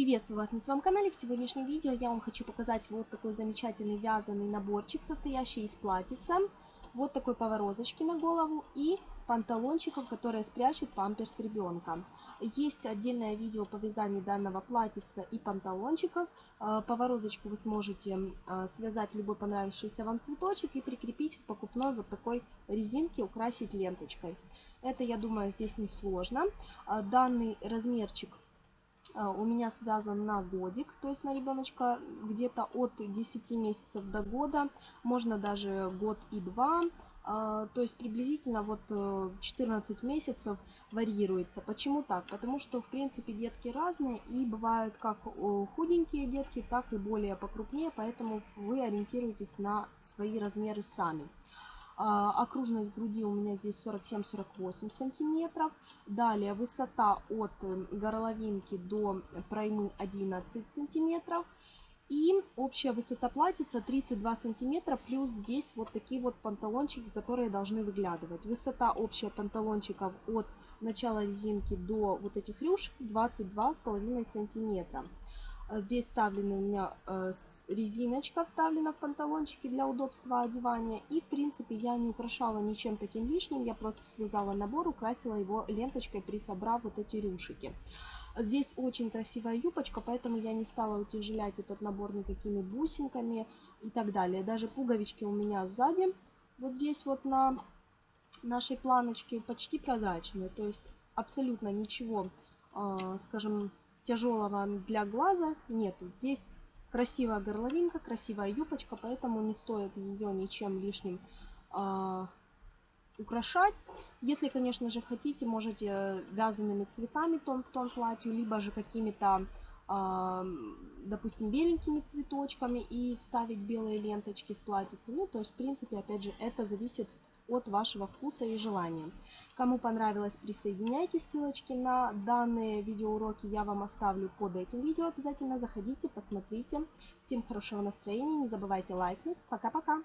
Приветствую вас на своем канале. В сегодняшнем видео я вам хочу показать вот такой замечательный вязаный наборчик, состоящий из платьица, вот такой поворозочки на голову и панталончиков, которые спрячут памперс ребенка. Есть отдельное видео по вязанию данного платьица и панталончиков. Э, поворозочку вы сможете э, связать любой понравившийся вам цветочек и прикрепить в покупной вот такой резинке, украсить ленточкой. Это, я думаю, здесь не сложно. Э, данный размерчик у меня связан на годик, то есть на ребеночка где-то от 10 месяцев до года, можно даже год и два, а, то есть приблизительно вот 14 э, месяцев варьируется. Почему так? Потому что в принципе детки разные и бывают как худенькие детки, так и более покрупнее, поэтому вы ориентируетесь на свои размеры сами. А, окружность груди у меня здесь 47-48 сантиметров. Далее высота от э, горловинки до проймы 11 сантиметров. И общая высота платьица 32 сантиметра, плюс здесь вот такие вот панталончики, которые должны выглядывать. Высота общая панталончиков от начала резинки до вот этих рюшек 22,5 сантиметра. Здесь вставлена у меня э, резиночка, вставлена в панталончики для удобства одевания. И, в принципе, я не украшала ничем таким лишним. Я просто связала набор, украсила его ленточкой, присобрав вот эти рюшики. Здесь очень красивая юбочка, поэтому я не стала утяжелять этот набор никакими бусинками и так далее. Даже пуговички у меня сзади, вот здесь вот на нашей планочке, почти прозрачные. То есть абсолютно ничего, э, скажем, тяжелого для глаза нету. Здесь красивая горловинка, красивая юбочка, поэтому не стоит ее ничем лишним э, украшать. Если, конечно же, хотите, можете вязаными цветами тон в тон платью, либо же какими-то, э, допустим, беленькими цветочками и вставить белые ленточки в платьице. Ну, то есть, в принципе, опять же, это зависит от вашего вкуса и желания. Кому понравилось, присоединяйтесь. Ссылочки на данные видеоуроки я вам оставлю под этим видео. Обязательно заходите, посмотрите. Всем хорошего настроения, не забывайте лайкнуть. Пока-пока!